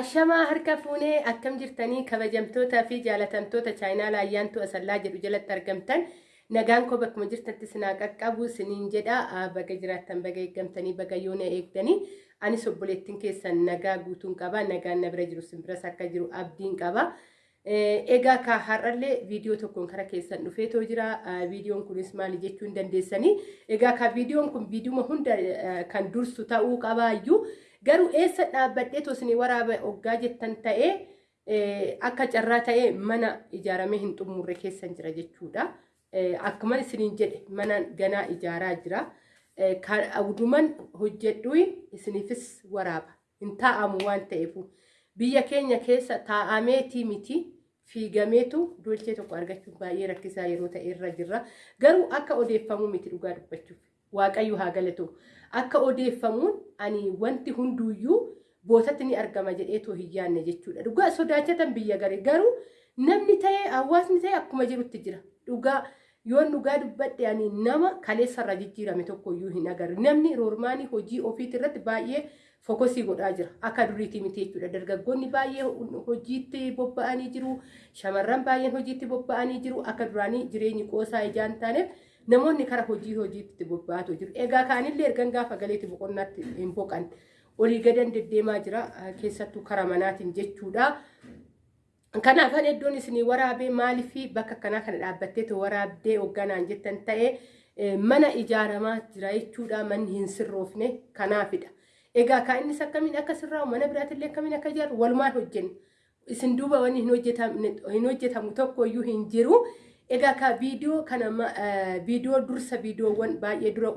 Ashamaa harka fuunee akkam jirtanii kabajamtootaa fi jaalatamtoota chaayinaa ayyaantu asallaa jedhu jalatti argamtan nagaan koo bakkuma jirtatti sinaa qaqqabu siniin jedha baga jiraattan baga eeggamtanii baga yoona eegdanii anis obboleettiin keessan nagaa guutuun qaba nagaan na bira jiru simbiras akka jiru abdiin qaba. Egaa ka har'allee viidiyoo tokkoon kara keessan dhufeetoo jira. Viidiyoon kunis maali jechuu hin dandeessanii. Egaa ka viidiyoon kun viidiyuma hunda kan dursu ta'uu qabaayyuu garuu eessa dhaabbadhee tosinii waraaba hoggaa jettan ta'ee akka carraa ta'ee mana ijaaramee hin xumurre keessan jira jechuudha. Akkuma isiniin jedhe mana ganaa ijaaraa jira. Awduman hojjedhu isiniifis waraaba hin taa'amu waan ta'eefu. biyya keenya keessa taa'ameetii miti fiigameetu dolchee tokko argachuun baay'ee rakkisaa yeroo ta'e irra jirra. Garuu akka odeeffamuu miti dhugaa dubbachuuf waaqayyo haa galatu. Akka odeeffamuun ani wanti hunduuyyuu bootatti ni argama jedheetoo hin yaanne jechuudha. Dhugaa sodaachatan biyya gari garuu namni ta'e hawaasni ta'e akkuma jirutti jira. Dhugaa yoon dhugaa dubbadhe ani nama kaleessarra jijjiirame tokkoyyuu hin agarre. Namni roormaanii hojii ofiitii irratti baay'ee fokosii godhaa jira. Akka duriitii miti jechuudha. Dargaggoonni baay'ee hojiitti bobba'anii jiru. Shamarran baay'een hojiitti bobba'anii jiru. Akka duraanii jireenyi qoosaa ijaan taaneef namoonni kara hojii hojiitti bobba'atu jiru. Egaa kaanillee ergan gaafa galeetti boqonnaatti hin boqan. Olii gadan deddeemaa jira. Keessattuu kara manaatiin jechuudha. Kanaaf kan iddoon isinii waraabee maaliifi bakka kanaa kana dhaabbatteetu waraabdee hoogganaan jettan ta'ee mana ijaaramaa jira jechuudha. Manni hin sirroofne kanaafidha. Egaa kan innis akkamiin akka sirraa'u mana biraatillee akkamiin akka ijaaru walumaan hojjennu. Isin duuba wanni hin hojjetamu tokkoyyuu hin jiru. Egaa ka viidiyoo kana viidiyoo dursa viidiyoowwan baay'ee dura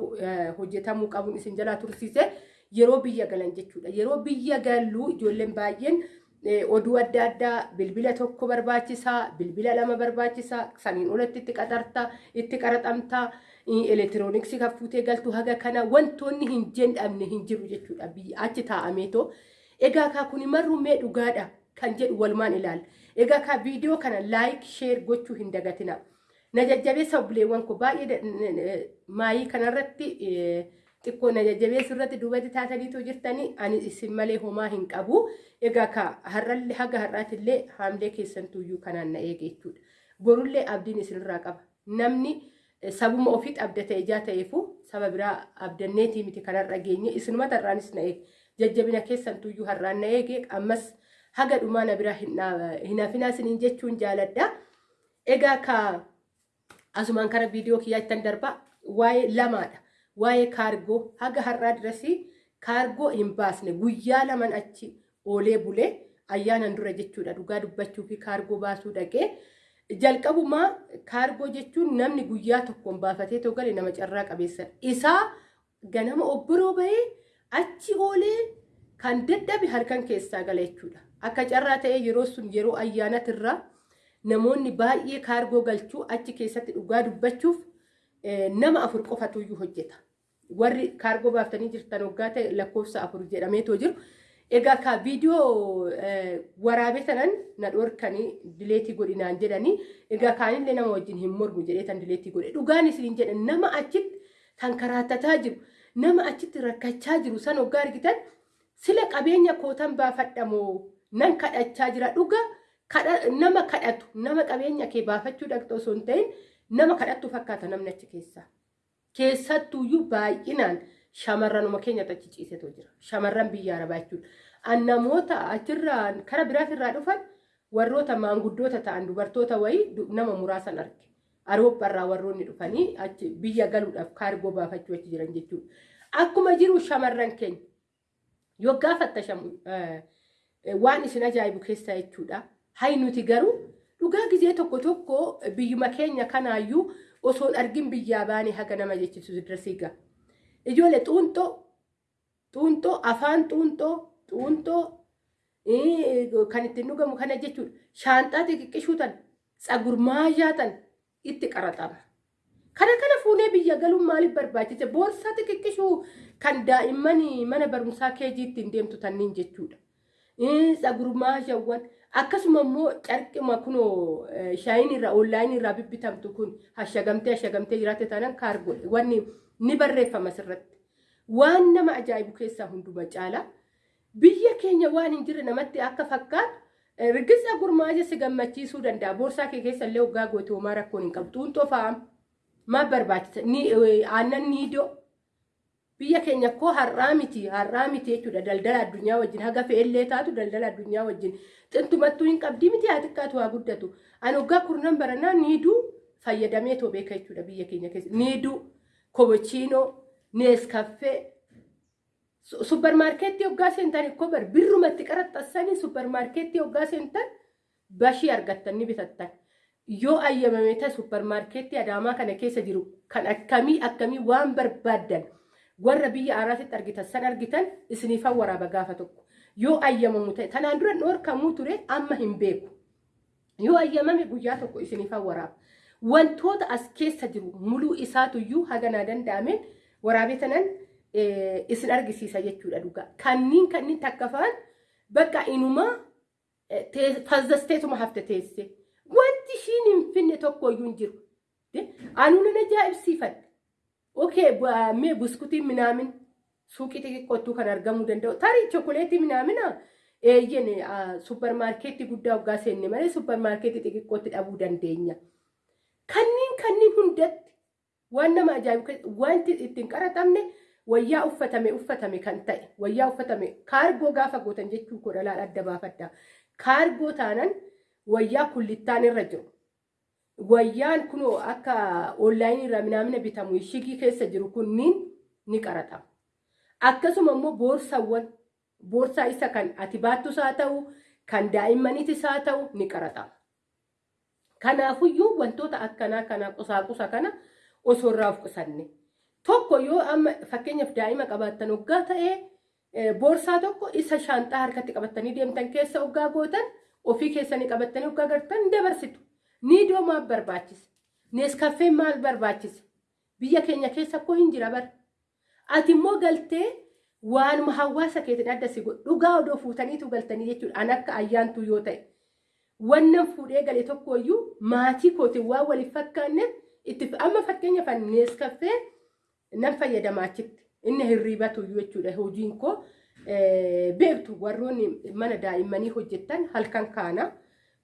hojjetamuu qabuun isin jalaa tursiise yeroo biyya galan jechuudha. Yeroo biyya gallu ijoolleen baay'een oduu adda addaa bilbila tokko barbaachisaa, bilbila lama barbaachisaa, saniin olatti itti qaxartaa, itti qaraxamtaa. elektirooniksii kan fuutee galtu haga kana wantoonni hin jedhamne hin jiru jechuudha achi taa'ameetoo. Egaa kaa kun marru mee dhugaadha kan jedhu walumaan ilaalla. Egaa kaa viidiyoo kana laayik sheer gochuu hin dagatina. Na jajjabeessa obboleewwan koo baay'ee maayii kanarratti xiqqoo na jajjabeessu irratti duubatti taataniitoo jirtanii ani isin malee homaa hin qabu. Egaa kaa har'allee haga har'aatillee haamlee keessantuuyyuu kanaan na eege jechuudha. Borullee abdiin isinirraa qaba. Namni sabuma ofiitti abdata ijaa ta'eefu saba biraa abdanneetii miti kanarra geenye isinumata irraanis na eege jajjabina keessantuuyyuu har'aan na eege ammas haga dhumaa na biraa hin hafinaa isiniin jechuun jaaladha. Egaa ka asumaan kara viidiyoo kiyyaattan darba waa'ee lamaadha. Waa'ee kaargoo haga har'aa dirasii kaargoo hin baasne guyyaa laman achi oolee bulee ayyaanan dura jechuudha dhugaa dubbachuu fi kaargoo baasuu dhaqee. jalqabumaa kaargoo jechuun namni guyyaa tokkoon baafatee too gale nama carraa qabeessa isaa ganama obbiroo bahee achi oolee kan dadhabe halkan keessaa gala jechuudha. Akka carraa ta'ee yeroo sun yeroo ayyaanatirra namoonni baay'ee kaargoo galchuu achi keessatti dhugaa dubbachuuf nama afur qofatuyyuu hojjeta. Warri kaargoo baaftanii jirtan waggaa ta'e lakkoofsa afur jedhameetoo jiru. Egaa ka viidiyoo waraabee sanan na dhorkanii dileetii godhinaan jedhanii egaa kaanillee nama wajjin hin mormu jedhee tan dileetii godhe dhugaan isin jedhan nama achitti kan karaattataa jiru nama achitti rakkachaa jiru san hoggaa argitan sila qabeenya kootan baafadhamoo nan kadhachaa jira dhuga nama kadhatu nama qabeenya kee baafachuu dhaqxoo osoo hin ta'in nama kadhattu fakkaata namni achi keessaa keessattuuyyuu baay'inaan. shamarranuma keenyatti achi ciisetoo jira. Shamarran biyya arabaa jechuudha. Namoota achirraa kara biraatirraa dhufan warroota maanguddoota ta'an dubartoota wayii nama muraasan arge. Arooppaarraa warroonni dhufanii achi biyya galuudhaaf kaargoo baafachuu achi jiran jechuudha. Akkuma jiru shamarran keenya yoo gaafattashamu waan isin ajaa'ibu keessaa jechuudha. Hayi nuti garuu dhugaa gizee tokko tokko biyyuma keenya kanaayyuu osoon argin biyyaa baane haga nama jechisu dirasii ga'a. ijoollee xuunxoo xuunxoo afaan xuunxoo xuunxoo kan ittiin dhugamu kana jechuudha shaanxaa xixiqqishuu tan tsagurmaayyaa tan itti qaraxama. Kana kana fuunee biyya galuun maaliif barbaachise boorsaa xixiqqishuu kan daa'imman mana barumsaa keejii ittiin deemtu tanniin jechuudha. Tsagurmaayyaawwan akkasuma immoo carqima kunoo shaayiin irraa onlaayinii irraa bibbitamtu kun hashagamtee hashagamtee jiraatte taanaan kaargoo wanni ni barreeffama asirratti. Waan nama ajaa'ibu keessaa hunduma caala. Biyya keenya waan hin jirre namatti akka fakkaatu rigiza gurmaaja si gammachiisuu danda'a. Boorsaa kee keessa illee hoggaa goote homaa rakkoon hin qabdu. Xuuxoo fa'aa maal barbaachisa. Aannan niidoo biyya keenya koo har'aa miti har'aa miti jechuudha daldala addunyaa wajjin haga fe'ellee taatu daldala addunyaa wajjin. Xintumattuu hin qabdii miti haa xiqqaatu haa guddatu. Ani hoggaa kurnan baranaa niiduu fayyadamee too beeka jechuudha biyya keenya keessa. Niiduu kobochiinoo neeskaffee suppermaarkeettii hoggaa seentan ikkoo bar birrumatti qaraxxassanii suppermaarkeettii hoggaa seentan bashii argattan ni bitattan. Yoo ayyamame ta'e suppermaarkeettii adaamaa kana keessa jiru kan akkamii akkamii waan barbaaddan warra biyya araasitti argitan san argitan isiniifan waraaba gaafa tokko. Yoo ayyamamu ta'e kanaan dura dhoorkamuu ture amma hin beeku. Yoo ayyamame guyyaa tokko isiniifan waraaba wantoota as keessa jiru muluu isaatuyyuu haganaa danda'ameen waraabee tanan isin argisiisa jechuudha dhugaa kanniin kanniin takka fa'an bakka inumaa fazzasteetuma hafte teesse. Wanti ishiin hin finne tokkoyyuu hin jiru. Anuu nan okay mee buskutiin minaamin suuqii xixiqqootuu kan argamuu danda'u tarii chokoleetii minaamina eeyyen suppermaarkeetii guddaa hoggaa seenne malee suppermaarkeetii xixiqqootti dhabuu dandeenya kanniin kanniin hundatti waan nama ajaa'ibu wanti ittiin qaraxamne wayyaa uffatame uffatame kan ta'e wayyaa uffatame kaargoo gaafa gootan jechuu godhalaan adda baafadda kaargoo taanan wayyaa kullittaan irra jiru wayyaan kunoo akka onlaayinii irraa minaamina bitamu shigii keessa jiru kunniin ni qaraxama akkasuma immoo boorsawwan boorsaa isa kan ati baattus haa ta'u kan daa'immaniitis haa ta'u ni qaraxama kanaafuyyuu wantoota akkanaa kana qusaaqusa kana osoo irraa of qusanne tokko yoo amma fakkeenyaaf daa'ima qabaattan hoggaa ta'ee boorsaa tokko isa shaanxaa harkatti qabattanii deemtan keessa hoggaa gootan ofii keessanii qabattanii hoggaa gartan dabarsitu niidoo maal barbaachisa neeskaffeen maal barbaachisa biyya keenya keessa koo hin jira bara. Ati immoo galtee waanuma hawaasa keetiin adda si godhu dhugaa odoo fuutaniitu galtanii jechuudha. An akka ayyaantuu yoo ta'e. Wannan fuudhee gale tokkoyyuu maatii kootiin waan waliif fakkaanneef itti amma fakkeenyaaf neeskaffee nan fayyadamaa achitti inni hirriibatu jechuudha. Hojiin koo beektu warroonni mana daa'immanii hojjettan halkan kaana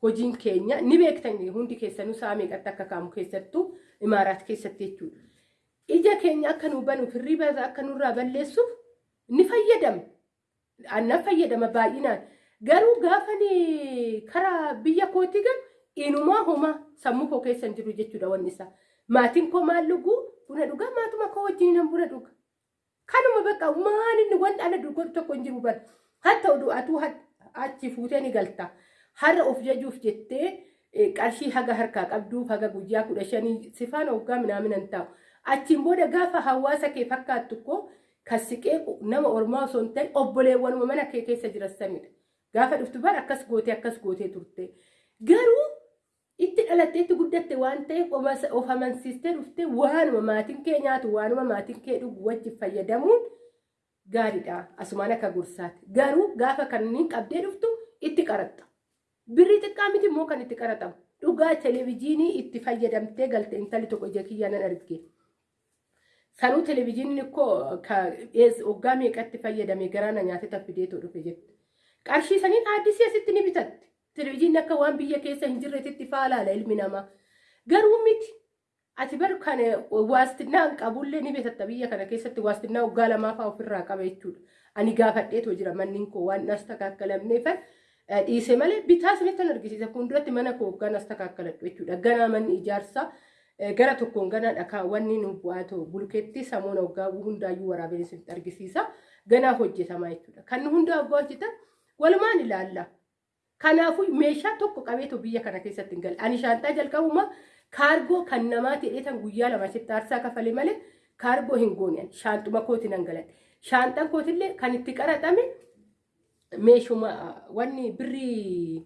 hojiin keenya ni beektan hundi keessanuu sa'a meeqatti akka kaamu keessattuu imaaraat keessatti jechuudha. Ija keenya akka nu banuuf hirriiba akka nurraa balleessuuf ni fayyadama. Annan fayyadama baay'inaan. Garuu gaafa karaa biyya kootii galu inumaa homaa sammuu koo keessa hin jiru jechuudha wanni isaa. Maatiin koo maal dhuguu buna dhugaa maatuma koo wajjin nan buna dhuga. Kanuma bakka maal inni wanti ana dhugu tokko hin jiru bara. Hatta oduu atuu achi fuutee ni galta. Har'a of jajuuf jettee qarshii haga harkaa qabduuf haga guyyaa kudha shanii sifaan hoggaa minaamin hin taa'u. Achiin booda gaafa hawaasa kee fakkaattu koo kan siqee nama ormaa osoo hin ta'in obboleewwanuma mana kee keessa jiranidha. Gaafa dhuftu bara akkas gootee akkas gootee turte. Garuu itti dhalattee itti guddatte waan ta'eef of amansiistee dhuftee waanuma maatiin kee nyaatu waanuma maatiin kee dhugu wajjin fayyadamuun gaariidha. Asumaan akka gorsaati. Garuu gaafa kanneen qabdee dhuftu itti qaraxxa. Birrii xiqqaa miti immoo kan itti qaraxamu. Dhugaa televezyiinii itti fayyadamtee galte intalli tokko ija kiyyaa nan arge. Sanuu televezyiiniin koo waggaa meeqatti fayyadame garaana nyaatee taffideetoo dhufe jette. Qarshii saniin aaddisii asitti ni bitatte. Televezyiinni akka waan biyya keessa hin jirreetitti faalaala ilmi namaa. Garuu miti. Ati bar kan waastinnaa hin qabullee ni bitatta biyya kana keessatti waastinnaa waggaa lamaa fa'aa ofirraa qaba jechuudha. Ani gaafadheetoo jira manni koo waan as takaakkalaamneefan dhiise malee bitaa sanitti argisiisa. Fuulduratti mana koo waggaan as takaakkaladhu jechuudha. Ganaa manni ijaarsaa gara tokkoon ganaa dhakaa wanni nu bu'aatu bulkeetti samuuna waggaa hundaayyuu waraabeen isinitti argisiisa. Ganaa hojjetamaa jechuudha. Kan hundaa waggaa hojjetan walumaan ilaalla. Kanaafuu meeshaa tokko qabeetu biyya kana keessatti hin galle. Ani shaantaa jalqabuma kaargoo kan namaa ta'eetan guyyaa lama asitti aarsaa kafalee malee kaargoo hin goone shaantuma kooti nan galadhe. Shaantaan kootillee kan itti qaraxame meeshuma wanni birrii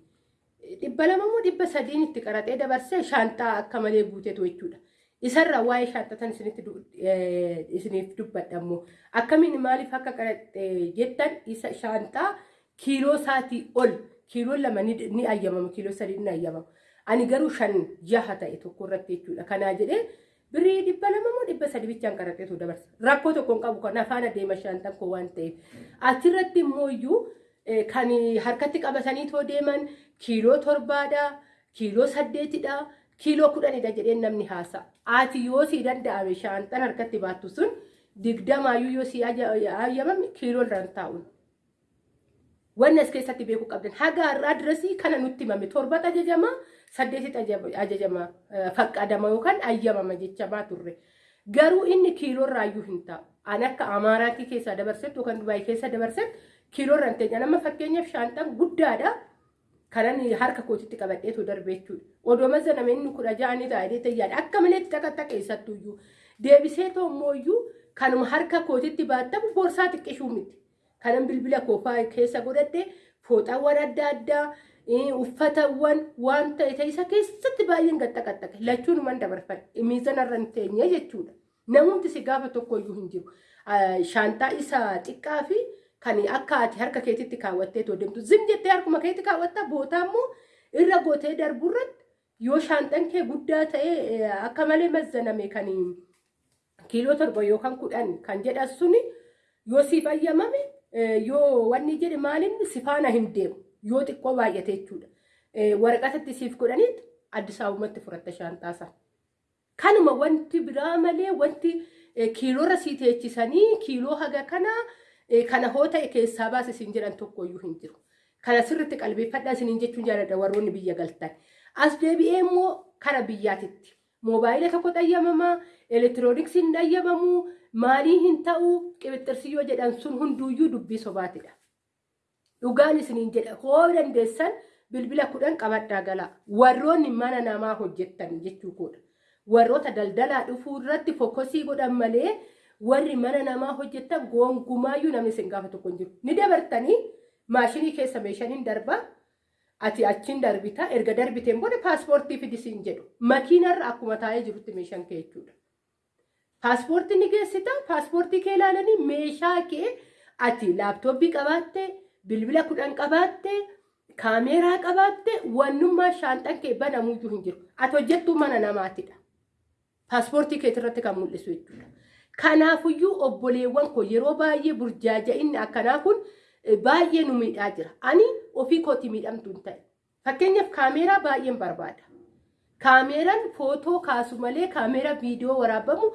dhibba lama moo dhibba sadiin itti qaraxee dabarsee shaantaa akka malee guuteetu jechuudha. Isarraa waa'ee shaantatan isiniif dubbadha immoo akkamiin maaliif akka qaraxee jettan isa shaantaa kiiloo isaatii ol kiiloo lama ni ayyamama kiiloo sadii ni ayyamama. Ani garuu shan jaha ta'e tokko irratti jechuudha. Kanaa jedhee Birrii dhibba lama moo dhibba sadi bichaan qaraxeetu dabarsa. Rakkoo tokkoon qabu kan afaan adeema shaantan koo waan ta'eef. Achirratti immoo iyyuu kan harkatti qabatanii too deeman kiiloo torbaadha, kiiloo saddeetidha, kiiloo kudhanidha jedheen namni haasa. Ati yoo si danda'ame shaantan harkatti baattu sun digdamaayyuu yoo si ayyamame kiiloo irraan taa'u. Wanni as keessatti beekuu qabdan haga har'aa dirasii kana nutti himame torbatu ajajama saddeetitti ajajama faqqadama yookaan ayyamama jechamaa turre. Garuu inni kiiloo irraayyuu hin taa'u. Ani akka Amaaraatii keessaa dabarsettu yookaan Dubaayii keessa dabarsettu kiiloo irraan ta'e nama fakkeenyaaf shaantaan guddaadha. Kanan harka kootitti qabadheetu darbe jechuudha. Odoo mazaname inni kudha ja'anii taa'ee tayyaadha. Akka malee takka keessattuyyuu. Deebisee toommoo kanuma harka kootitti baattamu boorsaa xiqqishuu miti. Kanan bilbila koofaa keessa godhadhe fooxaawwan adda addaa uffatawwan waan ta'e ta'isa keessatti baay'een gaxxaqaxxaqe lachuun man dabarfadhe miizanarra hin teenye jechuudha. Namumti si gaafa tokkoyyuu hin jiru. Shaantaa isa xiqqaa fi kan akka ati harka keetitti kaawwattee too deemtu zim jettee harkuma keetti kaawwatta bootaa immoo irra gootee darburratti yoo shaantaan kee guddaa ta'e akka malee mazzaname kan kiiloo torba yookaan kudhan kan jedhan suni yoo siif ayyamame yoo wanni jedhe maalinni si faana hin deemu yoo xiqqoo baay'ate jechuudha. Waraqatatti siif godhaniit Addis Ababatti furatta shaantaasaa. Kanuma wanti biraa malee wanti kiiloorra sii teechisanii kiiloo haga kanaa kana hoo ta'e keessaa baase isin jedhan tokkoyyuu hin jiru. Kana sirriitti qalbeeffadhaa isiniin jechuun jaalladha warroonni biyya galtan. As deebi'ee immoo kara biyyaatitti. Moobaayila tokko xayyamamaa, elektirooniksiin xayyamamuu, maalii hin ta'uu, qibixxirsi jedhan sun hunduuyyuu dubbii sobaatidha. Dhugaan isiniin jedha hoo dandeessan bilbila kudhan qabadhaa galaa. Warroonni mana namaa hojjettan jechuu koodha. Warroota daldalaa dhufuu irratti fokosii godhan malee warri mana namaa hojjettan gonkumaayyuu namni isin gaafa tokko hin jiru. Ni dabartanii maashinii keessa meeshaniin darbaa ati achiin darbita erga darbiteen booda paaspoortii fidisiin jedhu makiinarra akkuma taa'ee jirutti meeshaan kee jechuudha. Paaspoortii ni geessita paaspoortii kee ilaalanii meeshaa kee ati laaptooppii qabaatte bilbila kudhan qabaatte kaameeraa qabaatte wannummaa shaanxan kee banamuyyuu hin jiru. Ati hojjettuu mana namaatidha. Paaspoortii keetirratti kan mul'isu jechuudha. Kanaafuyyuu obboleewwan koo yeroo baay'ee burjaaja'inni akkanaa kun baay'ee nu miidhaa jira. Ani ofii kootii miidhamtu hin ta'e. Fakkeenyaaf kaameeraa baay'een barbaada. Kaameeraan footoo kaasu malee kaameeraa viidiyoo waraabamu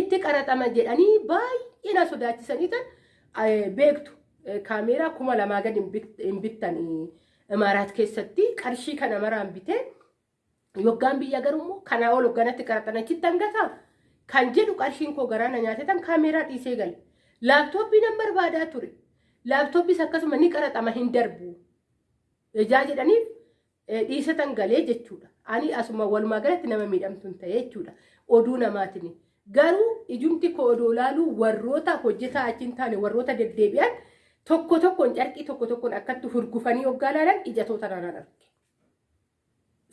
itti qaraxama jedhanii baay'ee na sodaachisanii tan beektu. Kaameeraa kuma lamaa gadi hin bittan Imaaraat keessatti qarshii kana maraan bitee yoggaan biyya garuu kanaa ol hogganatti qaraxan achitti hangataa. Kan jedhu qarshiin koo garaana nyaatetan kaameeraa dhiisee gale. Laaptooppii nan barbaadaa ture. Laaptooppiis akkasuma ni qaraxama hin darbu. Ijaa jedhaniif dhiisatan galee jechuudha. Ani asuma walumaa galatti nama miidhamtu hin ta'e jechuudha. Oduu namaatiin. Garuu ijumti koo odoo laaluu warroota hojjetaa achi hin taane warroota deddeebi'an tokko tokkoon carqii tokko tokkoon akkatti hurgufanii hoggaa laalan ijatoota naannoo arge.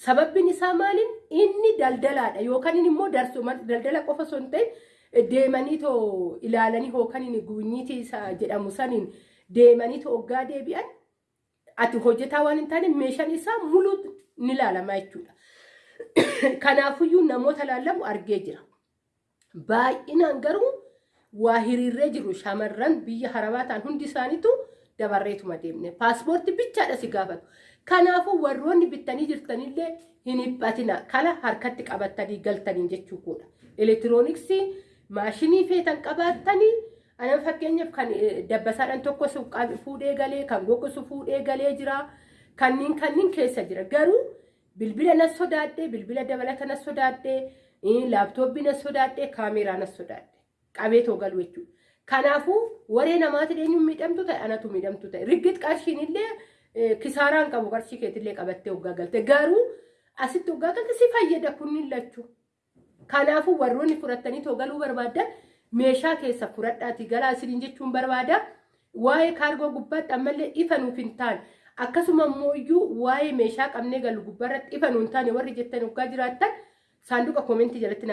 Sababbiin isaa maaliin inni daldalaadha yookaan immoo darsuma daldala qofa osoo hin ta'in deemanii too ilaalanii yookaan guunyiitii isaa jedhamu saniin deemanii too hoggaa deebi'an ati hojjetaa waan hin taane meeshaan isaa muluu ni ilaalama jechuudha. Kanaafuyyuu namoota laallamu argee jira. Baay'inaan garuu waa hiriirree jiru shamarran biyya harabaa ta'an hundi isaaniitu dabarreetuma deemne. Paaspoortii bichaadha si gaafatu. Kanaafuu warroonni bittanii jirtanillee hin dhiphatina. Kana harkatti qabattanii galtanii jechuudha. Elektirooniksii maashinii feetan qabaattanii anan fakkeenyaaf kan dabbasaadhaan tokko fuudhee galee kan gogosu fuudhee galee jira. Kanniin kanniin keessa jira. Garuu bilbila nas sodaadhee bilbila dabalata nas sodaadhee laaptooppii nas sodaadhee kaameeraa nas sodaadhee qabee too galu jechuudha. Kanaafuu waree namaati eenyuun miidhamtu ta'e anatu miidhamtu ta'e riggit qarshiin illee kisaaraan qabu qarshii keetillee qabattee hoggaa galte garuu asitti hoggaa galte si fayyada kunniin lachuu. Kanaafuu warroonni fudhattanii too galuu barbaadan meeshaa keessa fudhadhaatii galaa isiniin jechuun barbaada. Waa'ee kaargoo gubbaatti ammallee ifa nuuf hin taane akkasuma immoo waa'ee meeshaa qabnee galu gubbaarratti ifa nuuf hin taane warri jettan hoggaa jiraattan saanduqa koomentii jalatti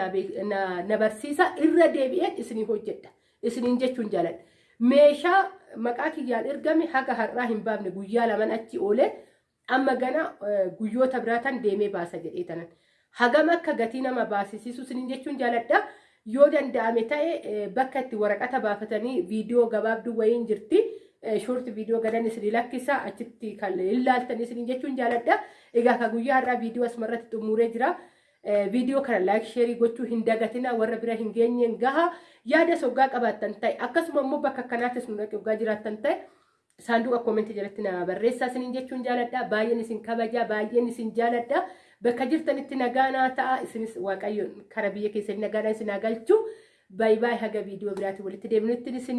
na barsiisa irra deebi'een isinii hojjedha. Isiniin jechuun jaaladha. Meeshaa maqaa kiyyaan ergame haga har'aa hin baafne guyyaa laman achi oolee amma gana guyyoota biraatan deemee baasa jedhee tanan. hagam akka gatii nama baasisiisu isiniin jechuun jaaladha. Yoo danda'ame ta'e bakka itti waraqata baafatanii viidiyoo gabaabduu wayiin jirti. Shoorti viidiyoo gadan isinii lakkisa achitti kan ilaaltan isiniin jechuun jaaladha. Egaa ka guyyaa har'aa viidiyoo asumarratti xumuree jira. Viidiyoo kana laayik sheerii gochuu hin dagatina warra bira hin geenyeen gaha yaada soggaa qabaattan ta'e akkasuma immoo bakka akkanaattis nu dhaqee jiraattan ta'e saanduqa koomentii jalatti na barreessaa isiniin jechuun jaaladha. Baay'een isin kabajaa baay'een isin jaaladha. Bakka jirtanitti nagaanaa ta'a isinis waaqayyo kara biyya keessanii nagaadhaan isin haa galchu. Baay'ee haga viidiyoo biraatiin walitti deebinutti isin